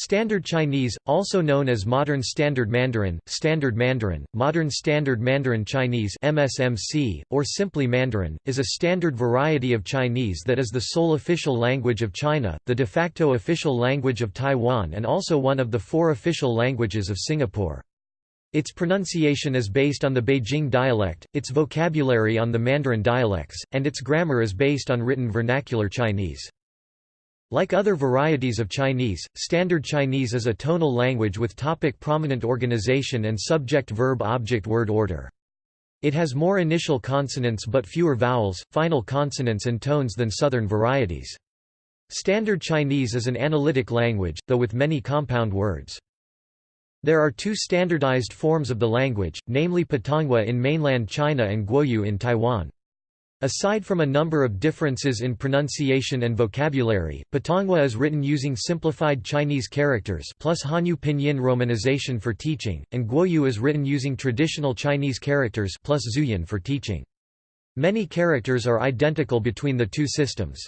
Standard Chinese, also known as Modern Standard Mandarin, Standard Mandarin, Modern Standard Mandarin Chinese MSMC, or simply Mandarin, is a standard variety of Chinese that is the sole official language of China, the de facto official language of Taiwan and also one of the four official languages of Singapore. Its pronunciation is based on the Beijing dialect, its vocabulary on the Mandarin dialects, and its grammar is based on written vernacular Chinese. Like other varieties of Chinese, Standard Chinese is a tonal language with topic prominent organization and subject-verb-object-word order. It has more initial consonants but fewer vowels, final consonants and tones than Southern varieties. Standard Chinese is an analytic language, though with many compound words. There are two standardized forms of the language, namely Putonghua in mainland China and Guoyu in Taiwan. Aside from a number of differences in pronunciation and vocabulary, Putonghua is written using simplified Chinese characters plus Hanyu pinyin romanization for teaching, and Guoyu is written using traditional Chinese characters plus Zhuyin for teaching. Many characters are identical between the two systems.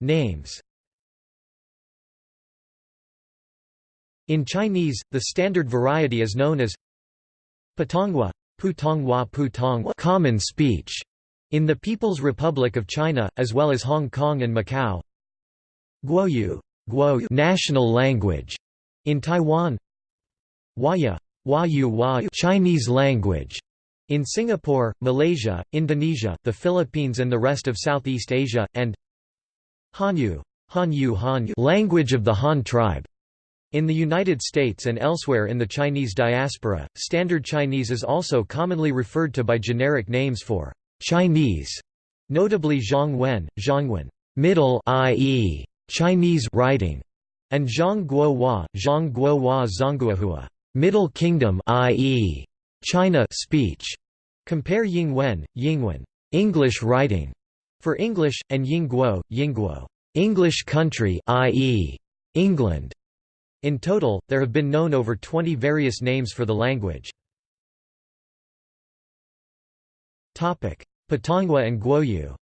Names In Chinese, the standard variety is known as Putonghua Putonghua Putonghua common speech in the People's Republic of China, as well as Hong Kong and Macau. Guoyu, Guoyu national language in Taiwan. Huayu, Huayu Huayu Chinese language in Singapore, Malaysia, Indonesia, the Philippines and the rest of Southeast Asia, and Hanyu, Hanyu Hanyu language of the Han tribe in the United States and elsewhere in the Chinese diaspora, Standard Chinese is also commonly referred to by generic names for Chinese, notably Zhongwen, Zhongwen, middle i.e. Chinese writing, and Zhongguo Zhongguo Zhongguohua, Middle Kingdom i.e. China speech. Compare Yingwen, Yingwen, English writing for English, and Yingguo, Yingguo, English country i.e. England. In total, there have been known over 20 various names for the language. Putonghua and Guoyu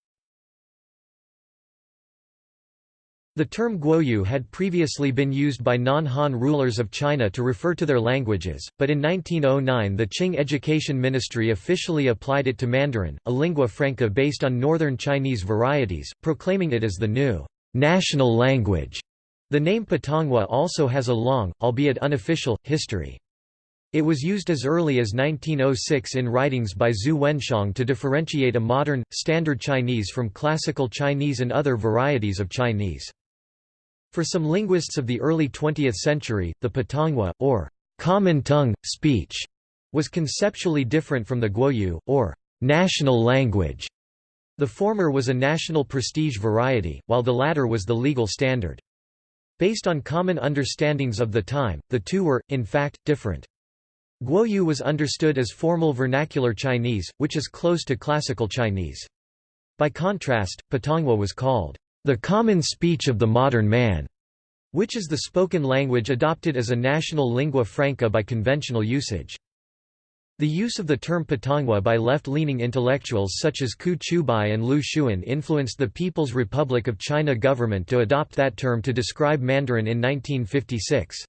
The term Guoyu had previously been used by non-Han rulers of China to refer to their languages, but in 1909 the Qing Education Ministry officially applied it to Mandarin, a lingua franca based on northern Chinese varieties, proclaiming it as the new national language. The name Putonghua also has a long, albeit unofficial, history. It was used as early as 1906 in writings by Zhu Wenxiong to differentiate a modern, standard Chinese from classical Chinese and other varieties of Chinese. For some linguists of the early 20th century, the Putonghua, or common tongue, speech, was conceptually different from the Guoyu, or national language. The former was a national prestige variety, while the latter was the legal standard. Based on common understandings of the time, the two were, in fact, different. Guoyu was understood as formal vernacular Chinese, which is close to classical Chinese. By contrast, Putonghua was called, the common speech of the modern man, which is the spoken language adopted as a national lingua franca by conventional usage. The use of the term Putonghua by left-leaning intellectuals such as Qu Qiubai and Lu Xun influenced the People's Republic of China government to adopt that term to describe Mandarin in 1956.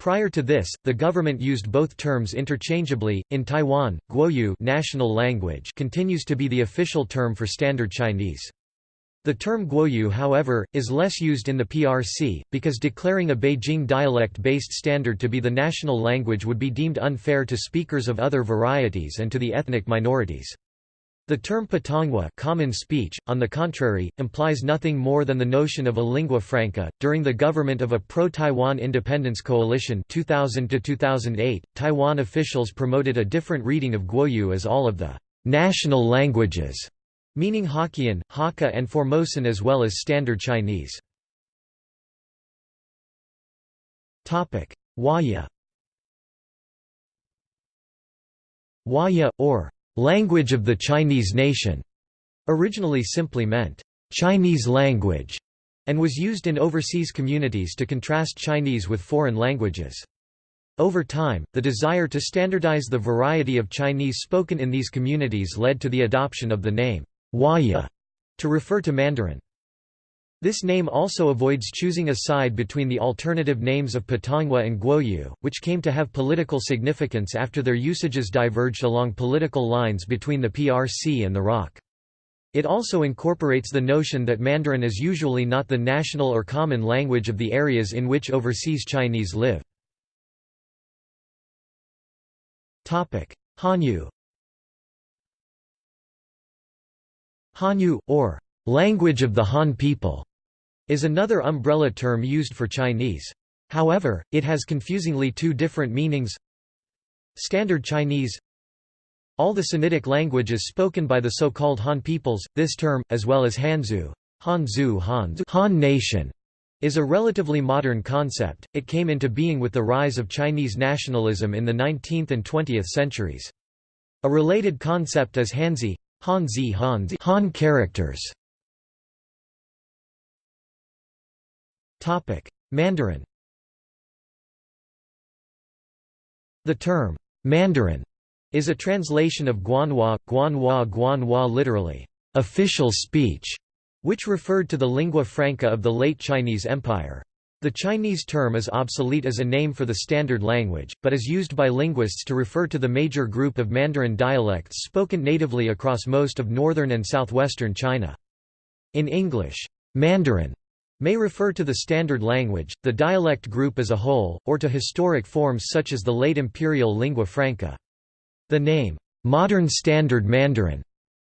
Prior to this, the government used both terms interchangeably. In Taiwan, Guoyu national language continues to be the official term for Standard Chinese. The term Guoyu however, is less used in the PRC, because declaring a Beijing dialect-based standard to be the national language would be deemed unfair to speakers of other varieties and to the ethnic minorities. The term Putonghua common speech, on the contrary, implies nothing more than the notion of a lingua franca. During the government of a pro-Taiwan independence coalition 2000 to 2008, Taiwan officials promoted a different reading of Guoyu as all of the national languages meaning Hokkien, Hakka and Formosan as well as Standard Chinese. Huayu Huayu, or language of the Chinese nation, originally simply meant Chinese language, and was used in overseas communities to contrast Chinese with foreign languages. Over time, the desire to standardize the variety of Chinese spoken in these communities led to the adoption of the name Huayu to refer to Mandarin. This name also avoids choosing a side between the alternative names of Putonghua and Guoyu, which came to have political significance after their usages diverged along political lines between the PRC and the ROC. It also incorporates the notion that Mandarin is usually not the national or common language of the areas in which overseas Chinese live. Hanyu Hanyu, or language of the Han people, is another umbrella term used for Chinese. However, it has confusingly two different meanings Standard Chinese All the Sinitic languages spoken by the so-called Han peoples, this term, as well as Hanzu, Hanzu Han, Han nation, is a relatively modern concept, it came into being with the rise of Chinese nationalism in the 19th and 20th centuries. A related concept is Hanzi, Hanzi Hanzi Han characters. Topic: Mandarin The term, Mandarin, is a translation of Guanhua, Guanhua Guanhua literally, official speech, which referred to the lingua franca of the late Chinese Empire. The Chinese term is obsolete as a name for the standard language, but is used by linguists to refer to the major group of Mandarin dialects spoken natively across most of northern and southwestern China. In English, Mandarin may refer to the standard language, the dialect group as a whole, or to historic forms such as the late imperial lingua franca. The name, modern standard Mandarin,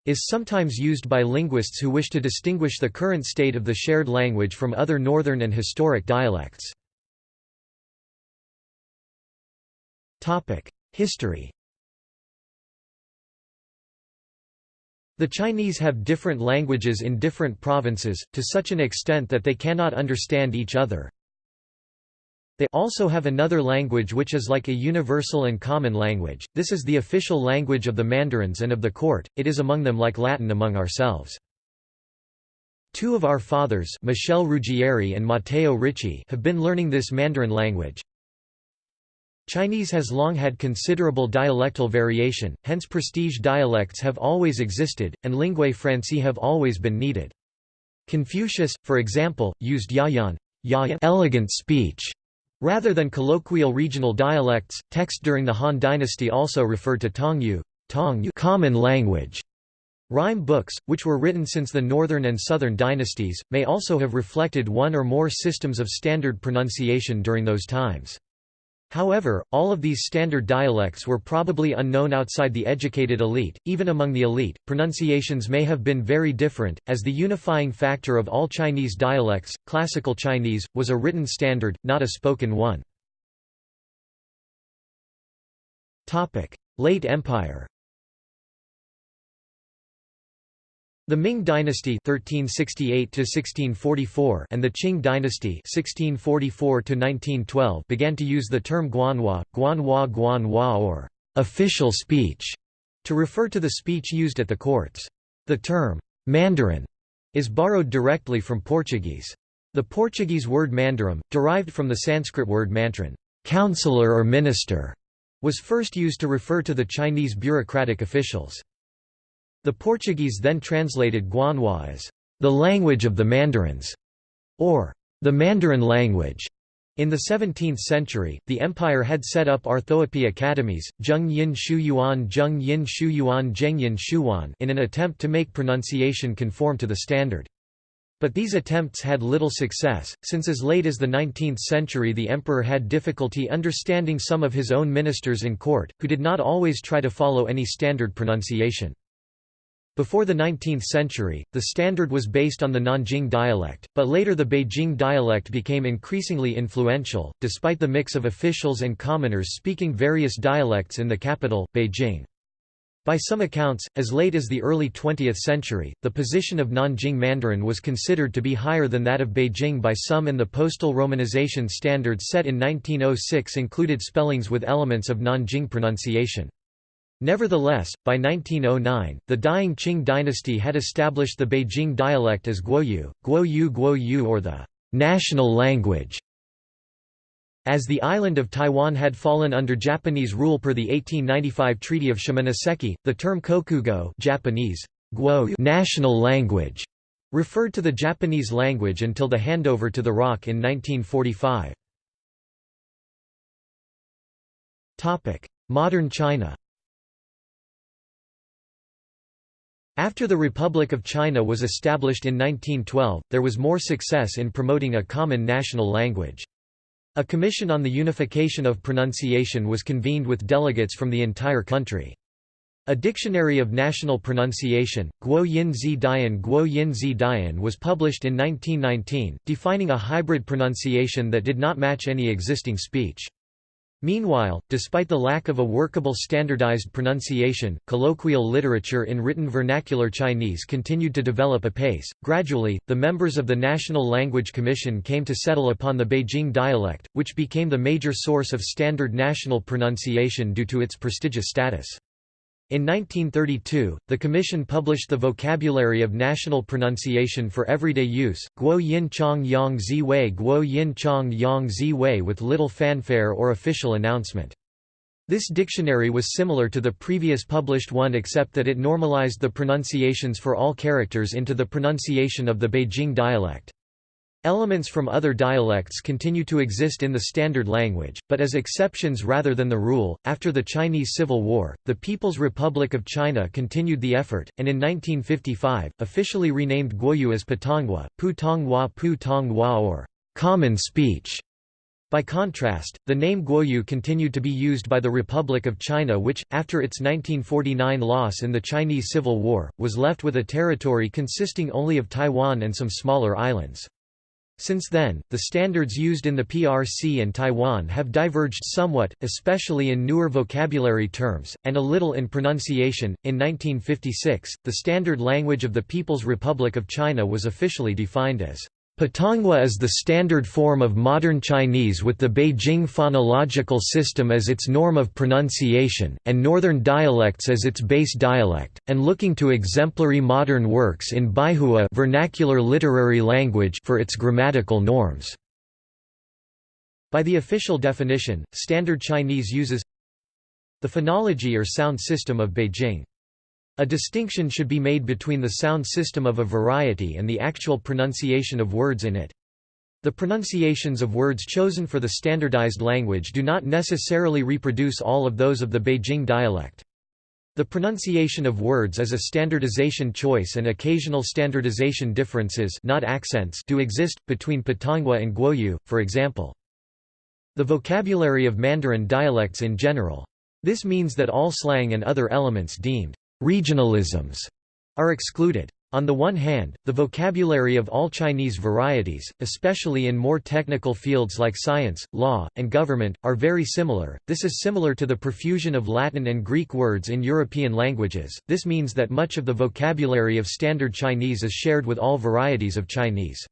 is sometimes used by linguists who wish to distinguish the current state of the shared language from other northern and historic dialects. History The Chinese have different languages in different provinces, to such an extent that they cannot understand each other. They also have another language which is like a universal and common language, this is the official language of the mandarins and of the court, it is among them like Latin among ourselves. Two of our fathers Michel Ruggieri and Matteo Ricci have been learning this Mandarin language, Chinese has long had considerable dialectal variation, hence prestige dialects have always existed, and linguae francae have always been needed. Confucius, for example, used yayan, yayan elegant speech, rather than colloquial regional dialects. texts during the Han dynasty also referred to tongyu, tongyu common language. Rhyme books, which were written since the northern and southern dynasties, may also have reflected one or more systems of standard pronunciation during those times. However, all of these standard dialects were probably unknown outside the educated elite. Even among the elite, pronunciations may have been very different, as the unifying factor of all Chinese dialects, Classical Chinese, was a written standard, not a spoken one. Late Empire The Ming dynasty (1368–1644) and the Qing dynasty (1644–1912) began to use the term Guanhua, Guanhua Guanhua or official speech to refer to the speech used at the courts. The term Mandarin is borrowed directly from Portuguese. The Portuguese word mandarim, derived from the Sanskrit word mantran, counselor or minister, was first used to refer to the Chinese bureaucratic officials. The Portuguese then translated Guanhua as the language of the Mandarins, or the Mandarin language. In the 17th century, the empire had set up orthoepy academies, Zheng Yin Shu Yuan Zheng Yin Shu Yuan Zheng Yin Shuwan in an attempt to make pronunciation conform to the standard. But these attempts had little success, since as late as the 19th century the emperor had difficulty understanding some of his own ministers in court, who did not always try to follow any standard pronunciation. Before the 19th century, the standard was based on the Nanjing dialect, but later the Beijing dialect became increasingly influential, despite the mix of officials and commoners speaking various dialects in the capital, Beijing. By some accounts, as late as the early 20th century, the position of Nanjing Mandarin was considered to be higher than that of Beijing by some and the postal romanization standard set in 1906 included spellings with elements of Nanjing pronunciation. Nevertheless, by 1909, the dying Qing dynasty had established the Beijing dialect as Guoyu, Guoyu Guoyu or the national language. As the island of Taiwan had fallen under Japanese rule per the 1895 Treaty of Shimonoseki, the term kokugo Japanese, Guo national language referred to the Japanese language until the handover to the ROC in 1945. Modern China After the Republic of China was established in 1912, there was more success in promoting a common national language. A commission on the unification of pronunciation was convened with delegates from the entire country. A dictionary of national pronunciation, Guo Yin Zi Dian Guo Yin Zi Dian was published in 1919, defining a hybrid pronunciation that did not match any existing speech. Meanwhile, despite the lack of a workable standardized pronunciation, colloquial literature in written vernacular Chinese continued to develop apace. Gradually, the members of the National Language Commission came to settle upon the Beijing dialect, which became the major source of standard national pronunciation due to its prestigious status. In 1932, the Commission published the Vocabulary of National Pronunciation for Everyday Use, Guo Yin Chong Yang Zi Wei Guo Yin Chong Yang Zi Wei with little fanfare or official announcement. This dictionary was similar to the previous published one except that it normalized the pronunciations for all characters into the pronunciation of the Beijing dialect. Elements from other dialects continue to exist in the standard language, but as exceptions rather than the rule. After the Chinese Civil War, the People's Republic of China continued the effort, and in 1955, officially renamed Guoyu as Putonghua, Putonghua Putonghua or common speech. By contrast, the name Guoyu continued to be used by the Republic of China which, after its 1949 loss in the Chinese Civil War, was left with a territory consisting only of Taiwan and some smaller islands. Since then, the standards used in the PRC and Taiwan have diverged somewhat, especially in newer vocabulary terms, and a little in pronunciation. In 1956, the standard language of the People's Republic of China was officially defined as Putonghua is the standard form of modern Chinese with the Beijing phonological system as its norm of pronunciation, and northern dialects as its base dialect, and looking to exemplary modern works in Baihua vernacular literary language for its grammatical norms. By the official definition, Standard Chinese uses the phonology or sound system of Beijing. A distinction should be made between the sound system of a variety and the actual pronunciation of words in it. The pronunciations of words chosen for the standardized language do not necessarily reproduce all of those of the Beijing dialect. The pronunciation of words is a standardization choice and occasional standardization differences not accents do exist, between Putonghua and Guoyu, for example. The vocabulary of Mandarin dialects in general. This means that all slang and other elements deemed regionalisms are excluded. On the one hand, the vocabulary of all Chinese varieties, especially in more technical fields like science, law, and government, are very similar. This is similar to the profusion of Latin and Greek words in European languages. This means that much of the vocabulary of Standard Chinese is shared with all varieties of Chinese.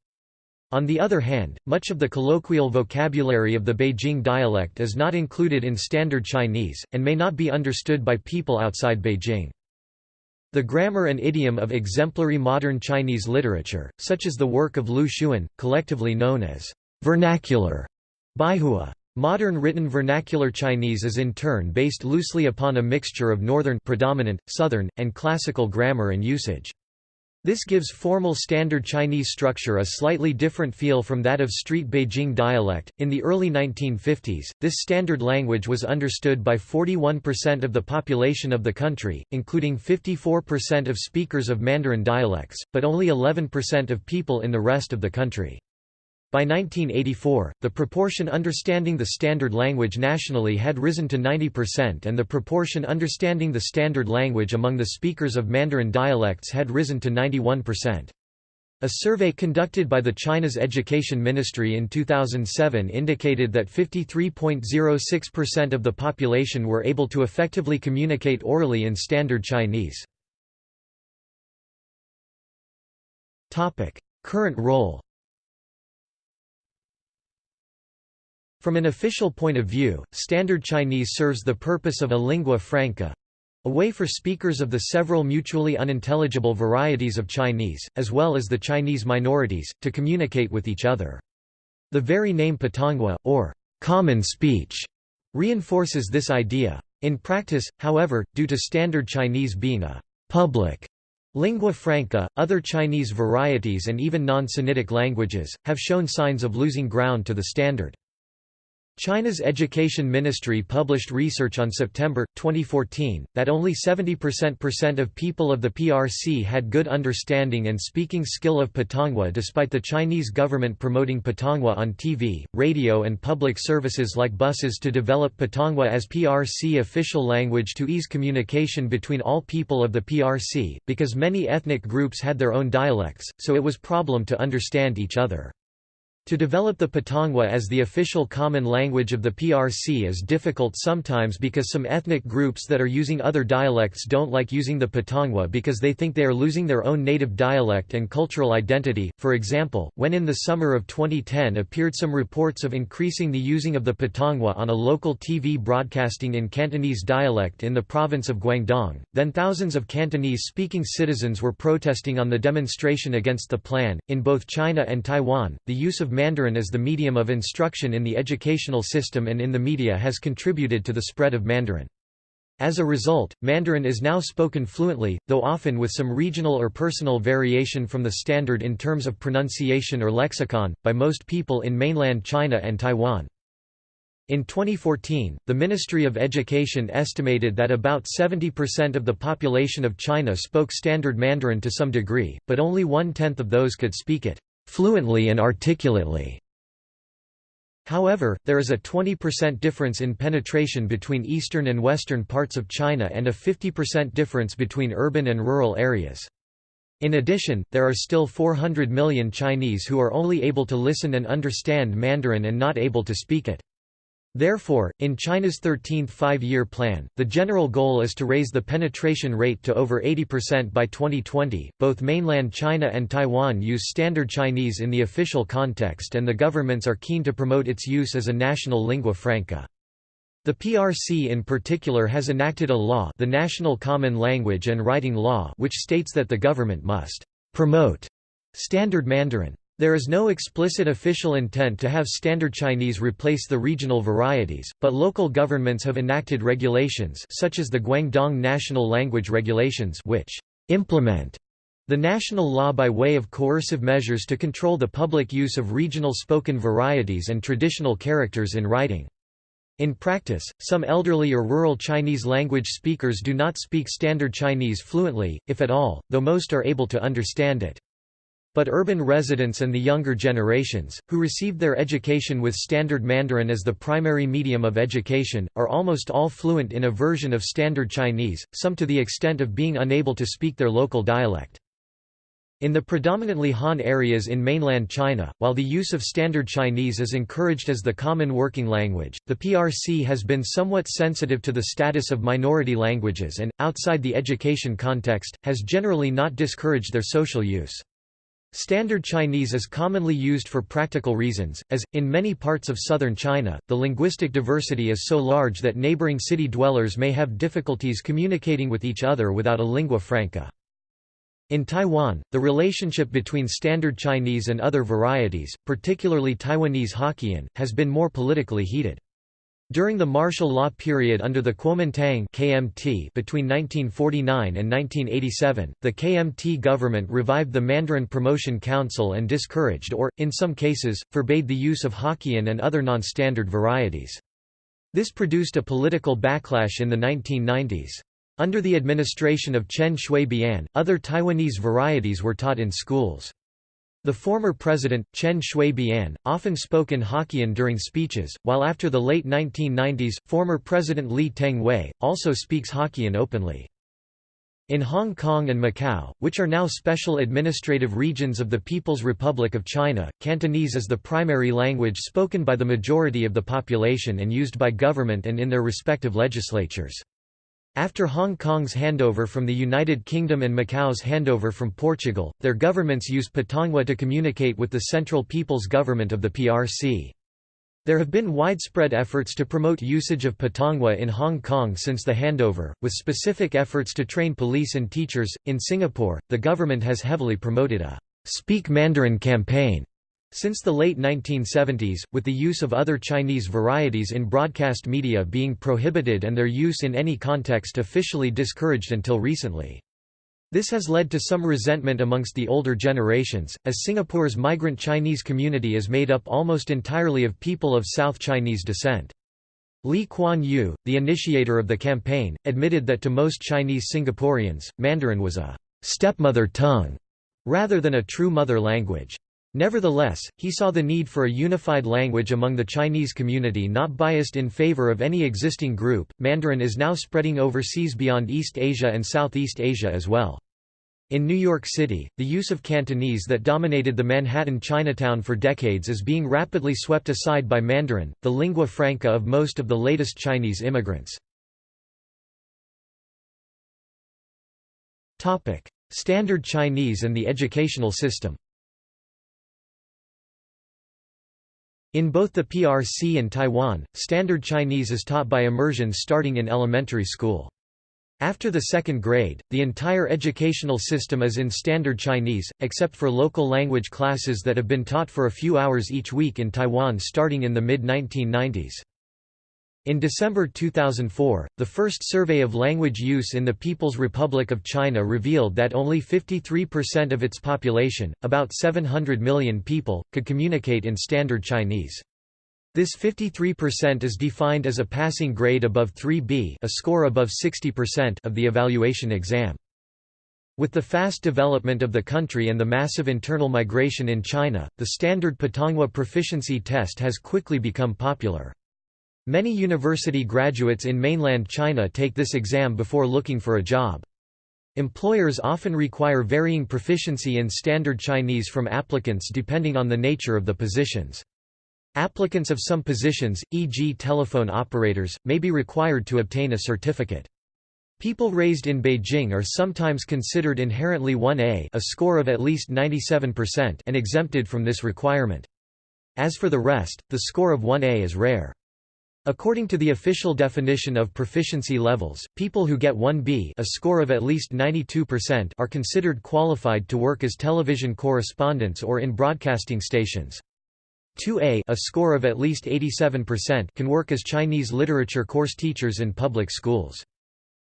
On the other hand, much of the colloquial vocabulary of the Beijing dialect is not included in Standard Chinese, and may not be understood by people outside Beijing. The grammar and idiom of exemplary modern Chinese literature, such as the work of Lu Xun, collectively known as vernacular Baihua. Modern written vernacular Chinese is in turn based loosely upon a mixture of northern predominant, southern, and classical grammar and usage. This gives formal Standard Chinese structure a slightly different feel from that of Street Beijing dialect. In the early 1950s, this standard language was understood by 41% of the population of the country, including 54% of speakers of Mandarin dialects, but only 11% of people in the rest of the country. By 1984, the proportion understanding the standard language nationally had risen to 90% and the proportion understanding the standard language among the speakers of Mandarin dialects had risen to 91%. A survey conducted by the China's Education Ministry in 2007 indicated that 53.06% of the population were able to effectively communicate orally in Standard Chinese. Current role From an official point of view, Standard Chinese serves the purpose of a lingua franca, a way for speakers of the several mutually unintelligible varieties of Chinese, as well as the Chinese minorities, to communicate with each other. The very name Putonghua, or common speech, reinforces this idea. In practice, however, due to Standard Chinese being a public Lingua franca, other Chinese varieties and even non-Sinitic languages, have shown signs of losing ground to the standard. China's Education Ministry published research on September, 2014, that only 70% of people of the PRC had good understanding and speaking skill of Putonghua despite the Chinese government promoting Putonghua on TV, radio and public services like buses to develop Putonghua as PRC official language to ease communication between all people of the PRC, because many ethnic groups had their own dialects, so it was problem to understand each other. To develop the Putonghua as the official common language of the PRC is difficult sometimes because some ethnic groups that are using other dialects don't like using the Putonghua because they think they are losing their own native dialect and cultural identity. For example, when in the summer of 2010 appeared some reports of increasing the using of the Putonghua on a local TV broadcasting in Cantonese dialect in the province of Guangdong, then thousands of Cantonese-speaking citizens were protesting on the demonstration against the plan. In both China and Taiwan, the use of Mandarin as the medium of instruction in the educational system and in the media has contributed to the spread of Mandarin. As a result, Mandarin is now spoken fluently, though often with some regional or personal variation from the standard in terms of pronunciation or lexicon, by most people in mainland China and Taiwan. In 2014, the Ministry of Education estimated that about 70% of the population of China spoke Standard Mandarin to some degree, but only one-tenth of those could speak it fluently and articulately. However, there is a 20% difference in penetration between eastern and western parts of China and a 50% difference between urban and rural areas. In addition, there are still 400 million Chinese who are only able to listen and understand Mandarin and not able to speak it. Therefore, in China's 13th five-year plan, the general goal is to raise the penetration rate to over 80% by 2020. Both mainland China and Taiwan use Standard Chinese in the official context and the governments are keen to promote its use as a national lingua franca. The PRC in particular has enacted a law, the National Common Language and Writing Law, which states that the government must promote Standard Mandarin. There is no explicit official intent to have Standard Chinese replace the regional varieties, but local governments have enacted regulations such as the Guangdong National Language Regulations which implement the national law by way of coercive measures to control the public use of regional spoken varieties and traditional characters in writing. In practice, some elderly or rural Chinese language speakers do not speak Standard Chinese fluently, if at all, though most are able to understand it. But urban residents and the younger generations, who received their education with Standard Mandarin as the primary medium of education, are almost all fluent in a version of Standard Chinese, some to the extent of being unable to speak their local dialect. In the predominantly Han areas in mainland China, while the use of Standard Chinese is encouraged as the common working language, the PRC has been somewhat sensitive to the status of minority languages and, outside the education context, has generally not discouraged their social use. Standard Chinese is commonly used for practical reasons, as, in many parts of southern China, the linguistic diversity is so large that neighboring city dwellers may have difficulties communicating with each other without a lingua franca. In Taiwan, the relationship between Standard Chinese and other varieties, particularly Taiwanese Hokkien, has been more politically heated. During the martial law period under the Kuomintang KMT between 1949 and 1987, the KMT government revived the Mandarin Promotion Council and discouraged or, in some cases, forbade the use of Hokkien and other non-standard varieties. This produced a political backlash in the 1990s. Under the administration of Chen Shui-bian, other Taiwanese varieties were taught in schools. The former president, Chen Shui-bian, often spoke in Hokkien during speeches, while after the late 1990s, former President Lee Teng-hui, also speaks Hokkien openly. In Hong Kong and Macau, which are now special administrative regions of the People's Republic of China, Cantonese is the primary language spoken by the majority of the population and used by government and in their respective legislatures. After Hong Kong's handover from the United Kingdom and Macau's handover from Portugal, their governments use Putonghua to communicate with the Central People's Government of the PRC. There have been widespread efforts to promote usage of Putonghua in Hong Kong since the handover, with specific efforts to train police and teachers. In Singapore, the government has heavily promoted a Speak Mandarin campaign since the late 1970s, with the use of other Chinese varieties in broadcast media being prohibited and their use in any context officially discouraged until recently. This has led to some resentment amongst the older generations, as Singapore's migrant Chinese community is made up almost entirely of people of South Chinese descent. Lee Kuan Yew, the initiator of the campaign, admitted that to most Chinese Singaporeans, Mandarin was a stepmother tongue rather than a true mother language. Nevertheless, he saw the need for a unified language among the Chinese community not biased in favor of any existing group. Mandarin is now spreading overseas beyond East Asia and Southeast Asia as well. In New York City, the use of Cantonese that dominated the Manhattan Chinatown for decades is being rapidly swept aside by Mandarin, the lingua franca of most of the latest Chinese immigrants. Standard Chinese and the educational system In both the PRC and Taiwan, Standard Chinese is taught by immersion starting in elementary school. After the second grade, the entire educational system is in Standard Chinese, except for local language classes that have been taught for a few hours each week in Taiwan starting in the mid-1990s. In December 2004, the first survey of language use in the People's Republic of China revealed that only 53% of its population, about 700 million people, could communicate in Standard Chinese. This 53% is defined as a passing grade above 3B a score above 60% of the evaluation exam. With the fast development of the country and the massive internal migration in China, the standard Putonghua proficiency test has quickly become popular. Many university graduates in mainland China take this exam before looking for a job. Employers often require varying proficiency in Standard Chinese from applicants depending on the nature of the positions. Applicants of some positions, e.g. telephone operators, may be required to obtain a certificate. People raised in Beijing are sometimes considered inherently 1A a score of at least 97% and exempted from this requirement. As for the rest, the score of 1A is rare. According to the official definition of proficiency levels, people who get 1B a score of at least 92% are considered qualified to work as television correspondents or in broadcasting stations. 2A a score of at least 87% can work as Chinese literature course teachers in public schools.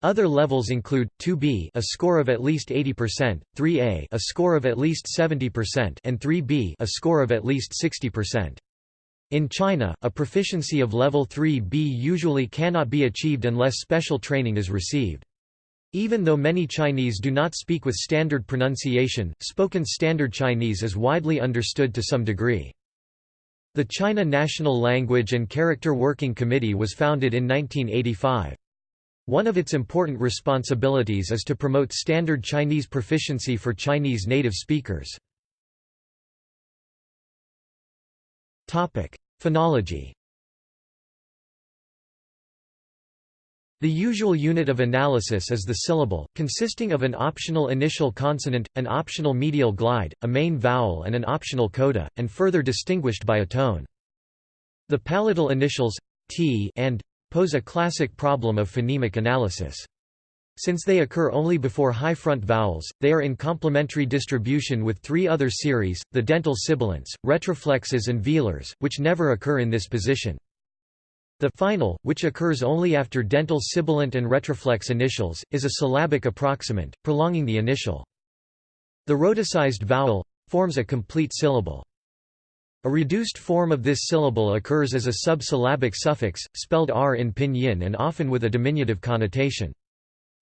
Other levels include 2B, a score of at least 80%, 3A, a score of at least 70%, and 3B, a score of at least 60%. In China, a proficiency of level 3B usually cannot be achieved unless special training is received. Even though many Chinese do not speak with standard pronunciation, spoken Standard Chinese is widely understood to some degree. The China National Language and Character Working Committee was founded in 1985. One of its important responsibilities is to promote standard Chinese proficiency for Chinese native speakers. Phonology The usual unit of analysis is the syllable, consisting of an optional initial consonant, an optional medial glide, a main vowel and an optional coda, and further distinguished by a tone. The palatal initials, t and pose a classic problem of phonemic analysis. Since they occur only before high front vowels, they are in complementary distribution with three other series, the dental sibilants, retroflexes and velars, which never occur in this position. The final, which occurs only after dental sibilant and retroflex initials, is a syllabic approximant, prolonging the initial. The rhoticized vowel forms a complete syllable. A reduced form of this syllable occurs as a subsyllabic suffix, spelled r in pinyin and often with a diminutive connotation.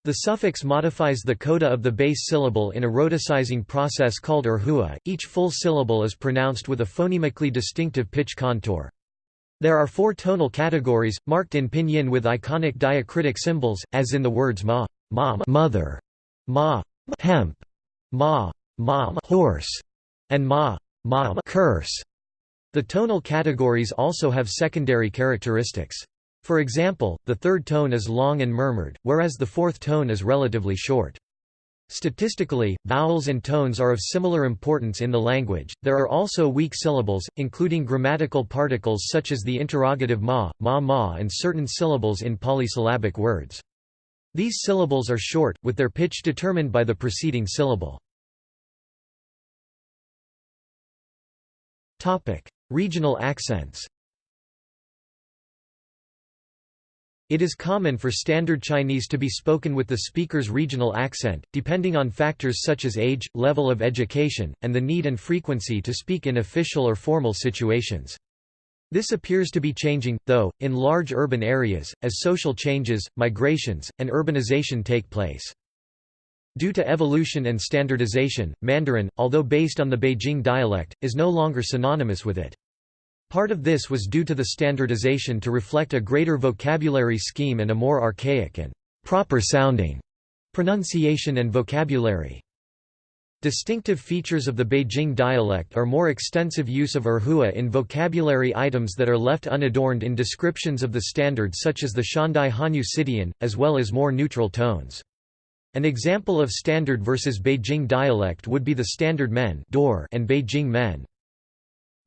The suffix modifies the coda of the base syllable in a rhoticizing process called erhua. Each full syllable is pronounced with a phonemically distinctive pitch contour. There are four tonal categories, marked in pinyin with iconic diacritic symbols, as in the words ma, ma mother, ma hemp, ma ma horse, and ma ma curse. The tonal categories also have secondary characteristics. For example, the third tone is long and murmured, whereas the fourth tone is relatively short. Statistically, vowels and tones are of similar importance in the language. There are also weak syllables, including grammatical particles such as the interrogative ma, ma ma, and certain syllables in polysyllabic words. These syllables are short, with their pitch determined by the preceding syllable. Regional accents It is common for Standard Chinese to be spoken with the speaker's regional accent, depending on factors such as age, level of education, and the need and frequency to speak in official or formal situations. This appears to be changing, though, in large urban areas, as social changes, migrations, and urbanization take place. Due to evolution and standardization, Mandarin, although based on the Beijing dialect, is no longer synonymous with it. Part of this was due to the standardization to reflect a greater vocabulary scheme and a more archaic and proper-sounding pronunciation and vocabulary. Distinctive features of the Beijing dialect are more extensive use of erhua in vocabulary items that are left unadorned in descriptions of the standard such as the Xiandai Hanyu Cidian, as well as more neutral tones. An example of standard versus Beijing dialect would be the standard men and Beijing men.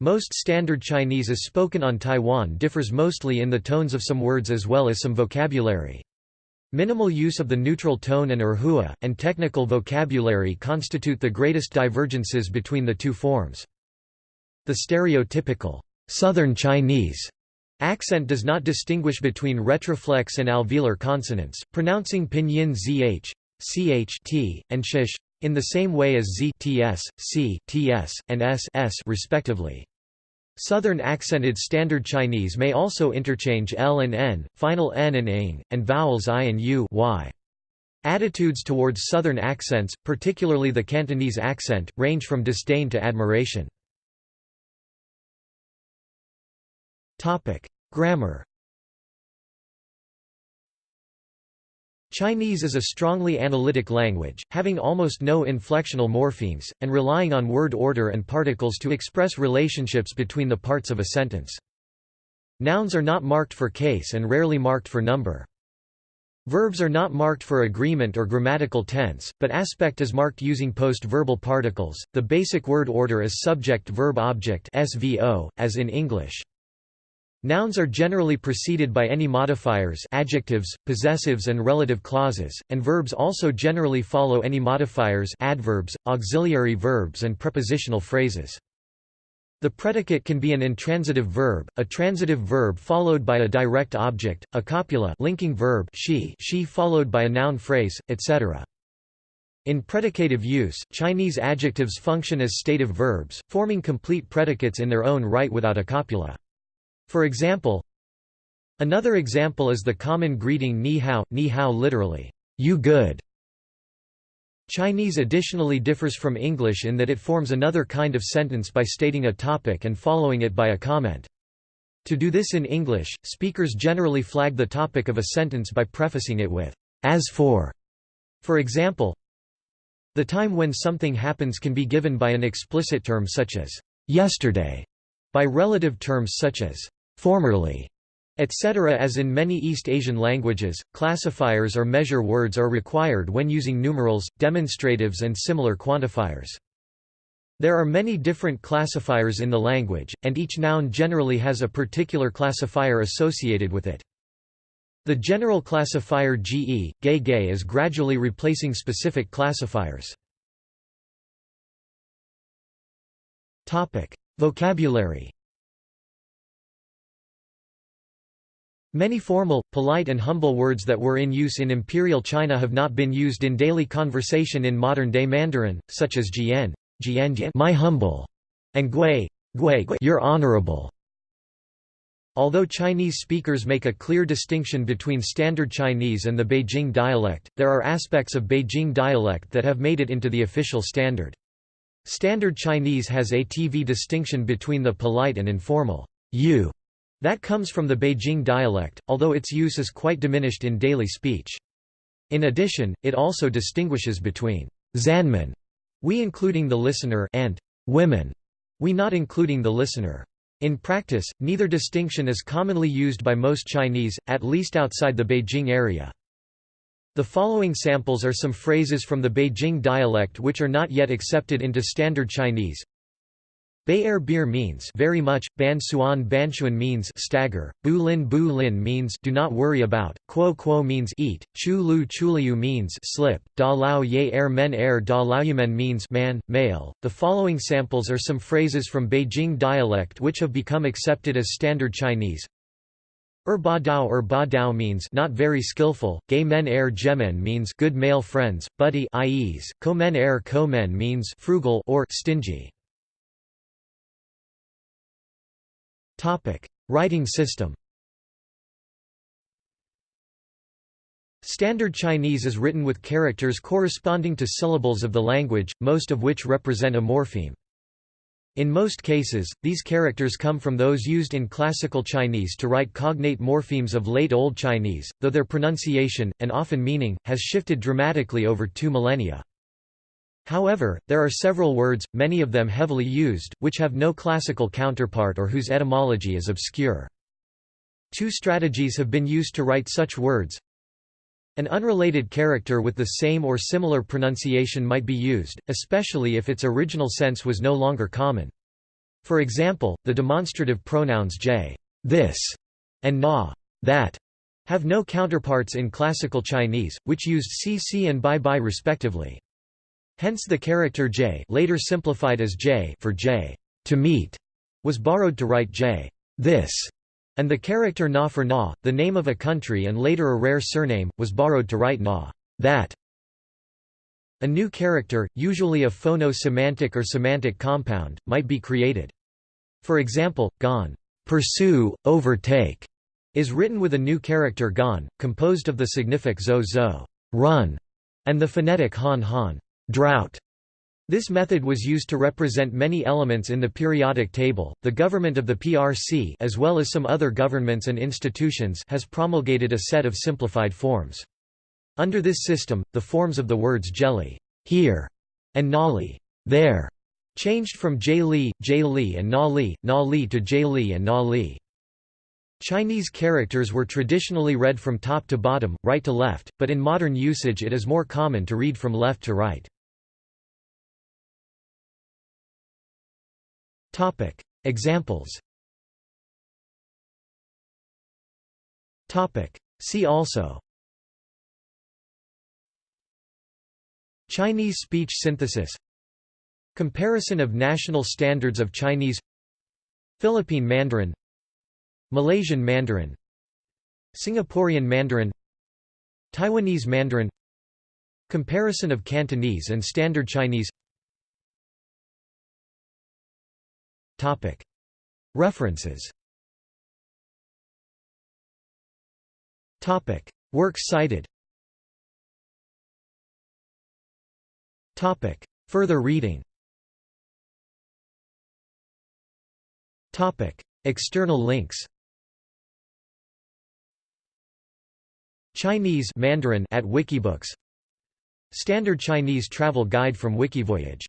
Most Standard Chinese as spoken on Taiwan differs mostly in the tones of some words as well as some vocabulary. Minimal use of the neutral tone and erhua, and technical vocabulary constitute the greatest divergences between the two forms. The stereotypical Southern Chinese accent does not distinguish between retroflex and alveolar consonants, pronouncing pinyin zh, ch t, and shish in the same way as z ts, c ts, and s s respectively. Southern accented Standard Chinese may also interchange l and n, final n and ing, and vowels i and u y. Attitudes towards Southern accents, particularly the Cantonese accent, range from disdain to admiration. Grammar Chinese is a strongly analytic language, having almost no inflectional morphemes, and relying on word order and particles to express relationships between the parts of a sentence. Nouns are not marked for case and rarely marked for number. Verbs are not marked for agreement or grammatical tense, but aspect is marked using post-verbal particles. The basic word order is subject-verb-object (SVO), as in English. Nouns are generally preceded by any modifiers adjectives, possessives and relative clauses, and verbs also generally follow any modifiers adverbs, auxiliary verbs and prepositional phrases. The predicate can be an intransitive verb, a transitive verb followed by a direct object, a copula linking verb she, she followed by a noun phrase, etc. In predicative use, Chinese adjectives function as stative verbs, forming complete predicates in their own right without a copula. For example, Another example is the common greeting ni hao, ni hao literally, you good. Chinese additionally differs from English in that it forms another kind of sentence by stating a topic and following it by a comment. To do this in English, speakers generally flag the topic of a sentence by prefacing it with, as for. For example, the time when something happens can be given by an explicit term such as, yesterday, by relative terms such as, formerly, etc. As in many East Asian languages, classifiers or measure words are required when using numerals, demonstratives and similar quantifiers. There are many different classifiers in the language, and each noun generally has a particular classifier associated with it. The general classifier ge, gay gay is gradually replacing specific classifiers. Vocabulary Many formal, polite and humble words that were in use in imperial China have not been used in daily conversation in modern-day Mandarin, such as jian, jian my humble, and gui, gui your honorable. Although Chinese speakers make a clear distinction between Standard Chinese and the Beijing dialect, there are aspects of Beijing dialect that have made it into the official standard. Standard Chinese has a TV distinction between the polite and informal you that comes from the Beijing dialect, although its use is quite diminished in daily speech. In addition, it also distinguishes between Zanmen, we including the listener, and women, we not including the listener. In practice, neither distinction is commonly used by most Chinese, at least outside the Beijing area. The following samples are some phrases from the Beijing dialect which are not yet accepted into Standard Chinese. Bay Air beer means very much, Ban Suan Banchuan means stagger, Bu Lin Bu Lin means do not worry about, Quo Quo means eat, Chu Lu Chuliu means slip, Da Lao Ye Air Men Air Da Laoyumen means man, male. The following samples are some phrases from Beijing dialect which have become accepted as standard Chinese. Er ba dao er ba dao means not very skillful, gay men er gemen means good male friends, buddy ies, ko men er ko men means frugal or stingy. Topic: Writing system. Standard Chinese is written with characters corresponding to syllables of the language, most of which represent a morpheme. In most cases, these characters come from those used in Classical Chinese to write cognate morphemes of Late Old Chinese, though their pronunciation, and often meaning, has shifted dramatically over two millennia. However, there are several words, many of them heavily used, which have no classical counterpart or whose etymology is obscure. Two strategies have been used to write such words. An unrelated character with the same or similar pronunciation might be used, especially if its original sense was no longer common. For example, the demonstrative pronouns j this, and na that, have no counterparts in Classical Chinese, which used cc and bai bai respectively. Hence the character j later simplified as j for j to meet, was borrowed to write j this and the character na for na, the name of a country and later a rare surname, was borrowed to write na that. A new character, usually a phono-semantic or semantic compound, might be created. For example, gon pursue, overtake, is written with a new character gon, composed of the signific zo zo run, and the phonetic han han drought. This method was used to represent many elements in the periodic table. The government of the PRC, as well as some other governments and institutions, has promulgated a set of simplified forms. Under this system, the forms of the words jelly, here, and nali, there, changed from J-li, J-li and na-li, na-li to J-li and na-li. Chinese characters were traditionally read from top to bottom, right to left, but in modern usage it is more common to read from left to right. Topic. Examples. Topic. See also. Chinese speech synthesis. Comparison of national standards of Chinese. Philippine Mandarin. Malaysian Mandarin. Singaporean Mandarin. Taiwanese Mandarin. Comparison of Cantonese and Standard Chinese References. Works cited. Further reading. External links. Chinese Mandarin at Wikibooks. Standard Chinese Travel Guide from Wikivoyage